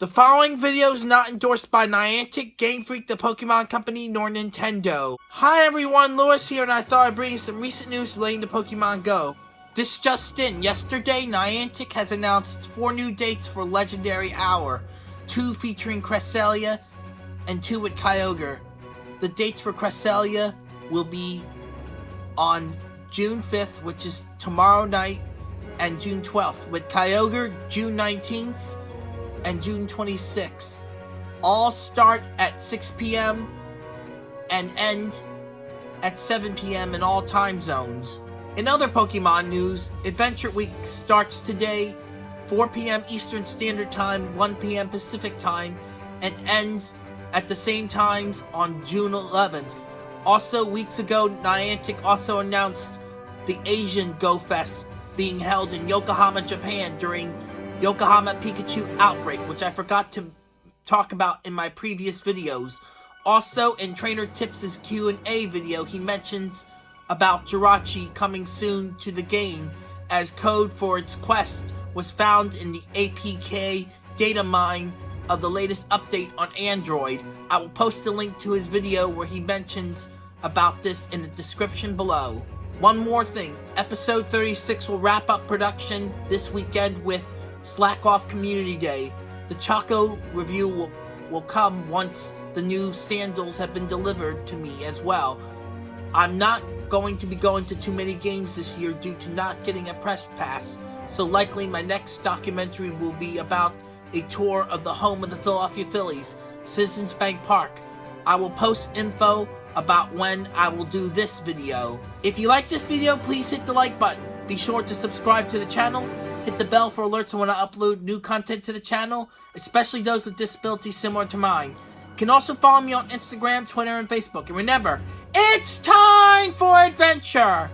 The following video is not endorsed by Niantic, Game Freak, the Pokemon Company, nor Nintendo. Hi everyone, Lewis here, and I thought I'd bring you some recent news relating to Pokemon Go. This just in, yesterday Niantic has announced four new dates for Legendary Hour, two featuring Cresselia and two with Kyogre. The dates for Cresselia will be on June 5th, which is tomorrow night, and June 12th, with Kyogre June 19th and June 26th. All start at 6 p.m. and end at 7 p.m. in all time zones. In other Pokemon news, Adventure Week starts today, 4 p.m. Eastern Standard Time, 1 p.m. Pacific Time, and ends at the same times on June 11th. Also, weeks ago, Niantic also announced the Asian Go Fest being held in Yokohama, Japan during Yokohama Pikachu Outbreak, which I forgot to talk about in my previous videos. Also, in Trainer Tips' Q&A video, he mentions about Jirachi coming soon to the game, as code for its quest was found in the APK data mine of the latest update on Android. I will post a link to his video where he mentions about this in the description below. One more thing, episode 36 will wrap up production this weekend with Slack Off Community Day. The Chaco review will, will come once the new sandals have been delivered to me as well. I'm not going to be going to too many games this year due to not getting a press pass, so likely my next documentary will be about a tour of the home of the Philadelphia Phillies, Citizens Bank Park. I will post info about when I will do this video. If you like this video, please hit the like button. Be sure to subscribe to the channel Hit the bell for alerts when I upload new content to the channel, especially those with disabilities similar to mine. You can also follow me on Instagram, Twitter, and Facebook. And remember, it's time for adventure!